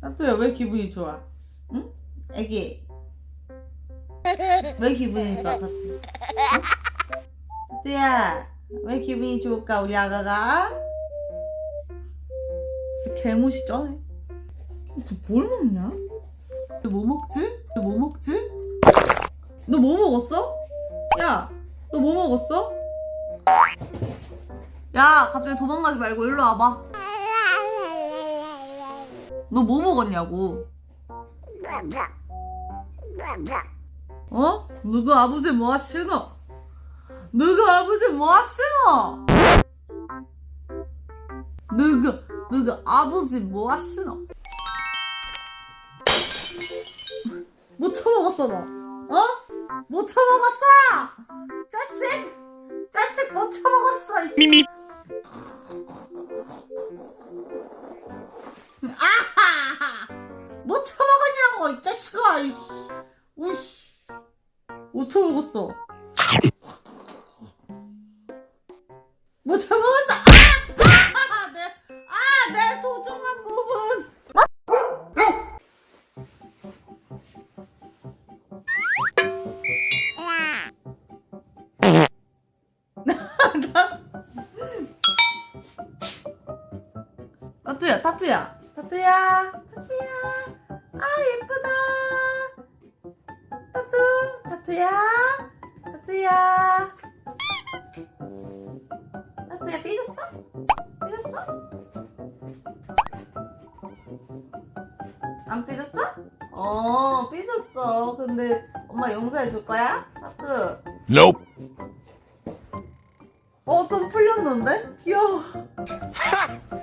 타투야 왜 기분이 좋아? 응? 애기 왜 기분이 좋아 타투? 응? 타투야 왜 기분이 좋을까 우리 아가가? 진짜 개무시 쩌네 뭘 먹냐? 너 뭐 먹지? 너 뭐 먹지? 너 뭐 먹었어? 야, 너뭐 먹었어? 야, 갑자기 도망가지 말고 일로 와봐. 너 뭐 먹었냐고? 어? 누구 아버지 뭐 하시노? 누구 아버지 뭐 하시노? 누구 누구 아버지 뭐 하시노? 못 처먹었어 너 어? 못 처먹었어? 자식! 자식 못 처먹었어 미미. 아하! 못 처먹었냐고 이 자식아 이 우씨. 못 처먹었어? 못 처먹었어? 아! 내, 아, 내 소중한 타투야 타투야 타투야 타투야 아 예쁘다 타투 타투야 타투야 타투야 삐졌어? 삐졌어? 안 삐졌어? 어 삐졌어 근데 엄마 용서해 줄 거야? 타투 Nope 어좀 풀렸는데? 귀여워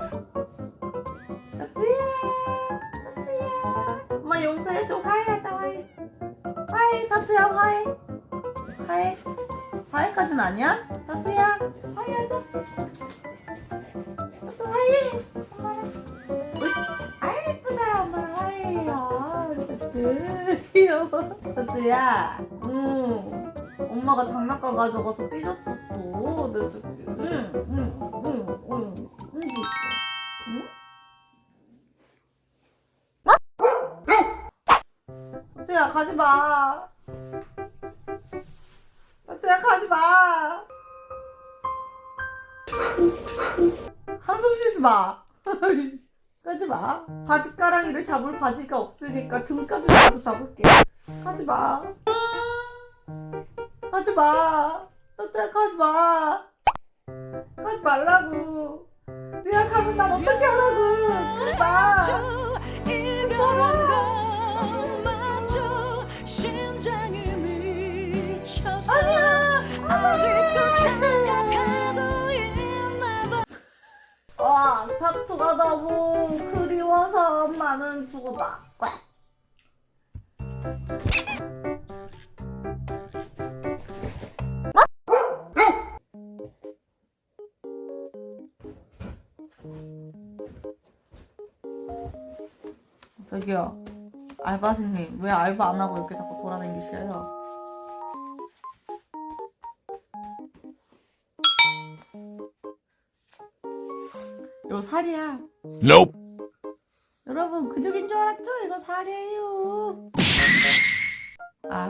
용서해줘 화해하자 화해. 화해 타투야 화해. 화해. 화해까진 아니야? 타투야 화해하자. 타투 화해. 엄마랑 옳지. 아 예쁘다. 엄마랑 화해해요. 타투 귀여워 타투야 응. 엄마가 장난감 가져가서 삐졌었어. 내 새끼 응응응응응 응? 가지마. 타투야 가지 마. 한숨 쉬지 마. 가지 마. 바지가랑이를 잡을 바지가 없으니까 등까지라도 잡을게. 가지 마. 가지마. 타투야 가지 마. 가지 말라고. 내가 가면 난 어떻게 하라고. 가지 마 와 타투가 너무 그리워서 엄마는 죽었다 꽉. 저기요 알바생님 왜 알바 안 하고 이렇게 자꾸 돌아다니시어요? 이거 살이야. Nope. 여러분 근육인 줄 알았죠? 이거 살이에요. 아